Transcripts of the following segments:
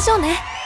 ましょうね。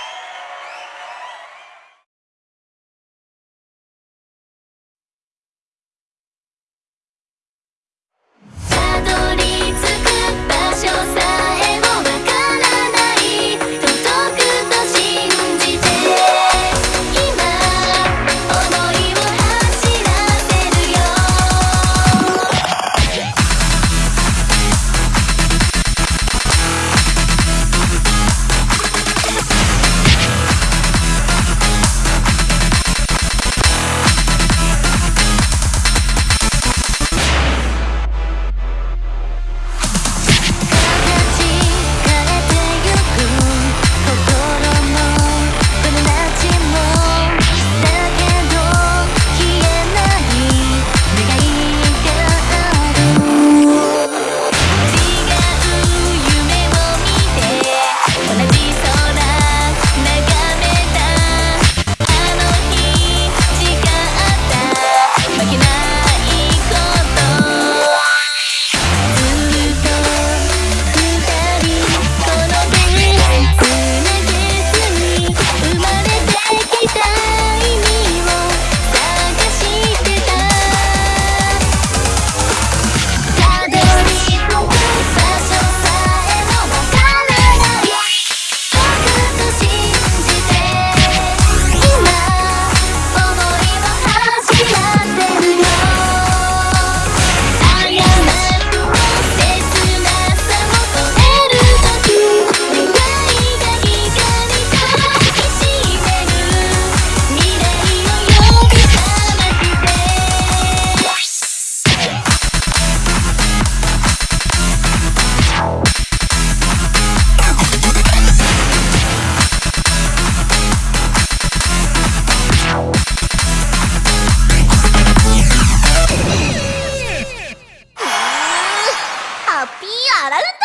i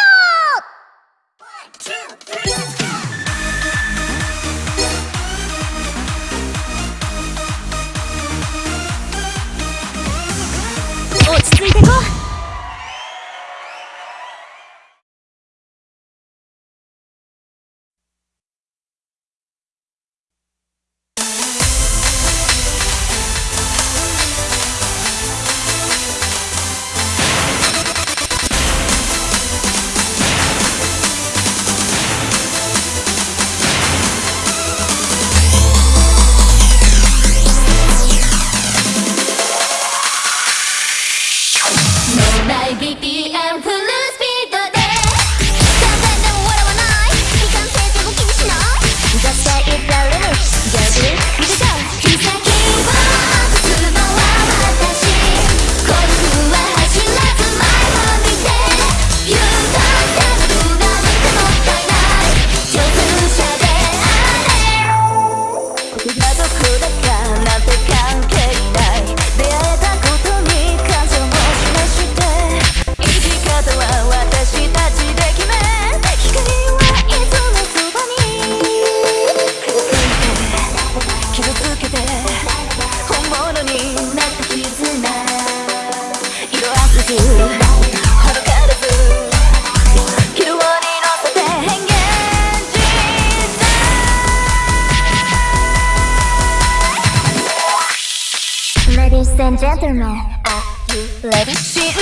another man. Are you ready?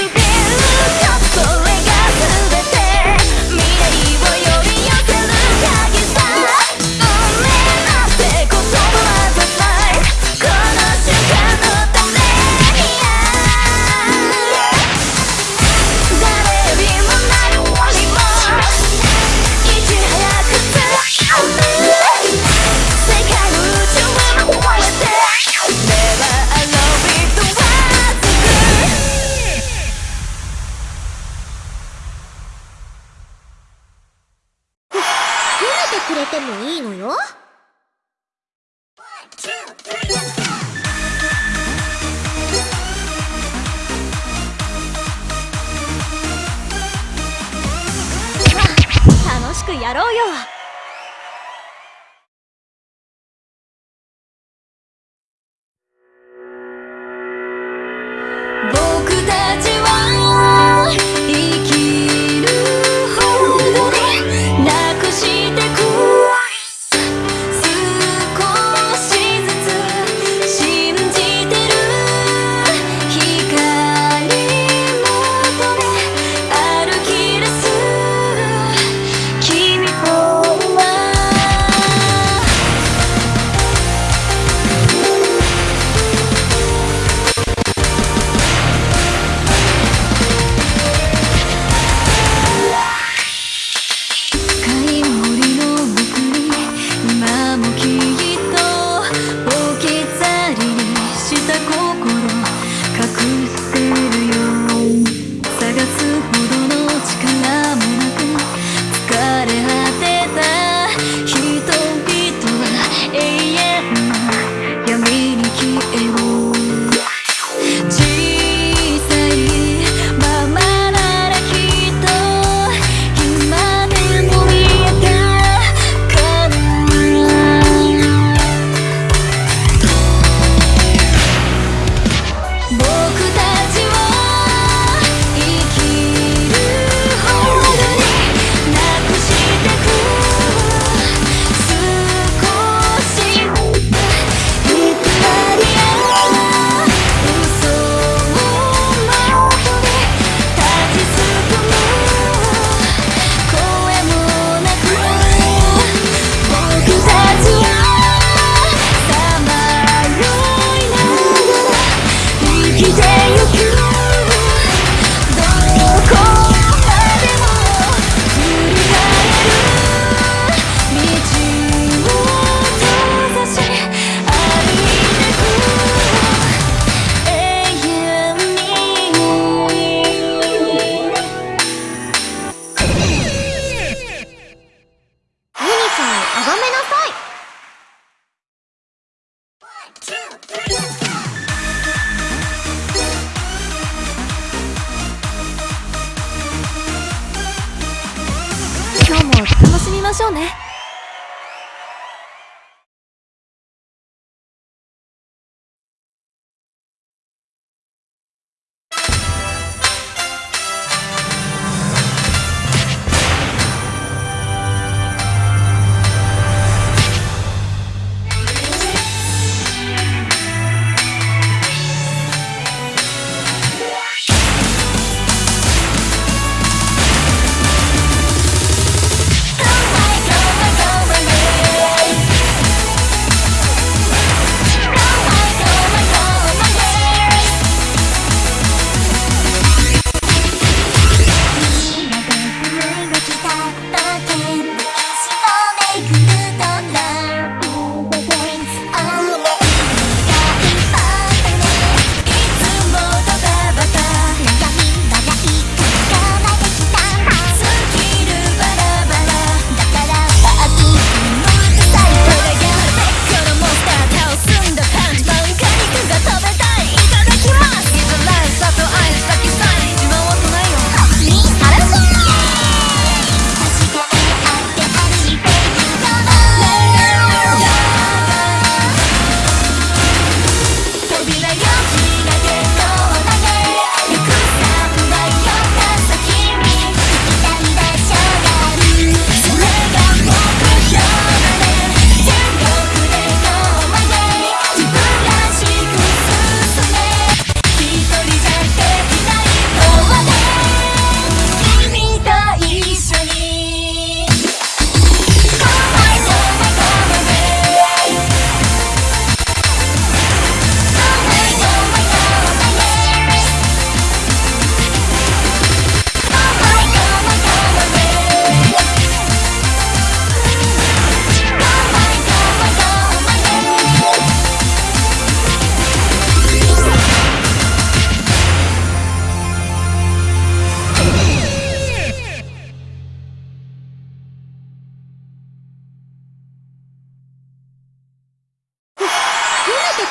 やろうよ。しょうね。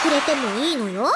くれてもいいのよ。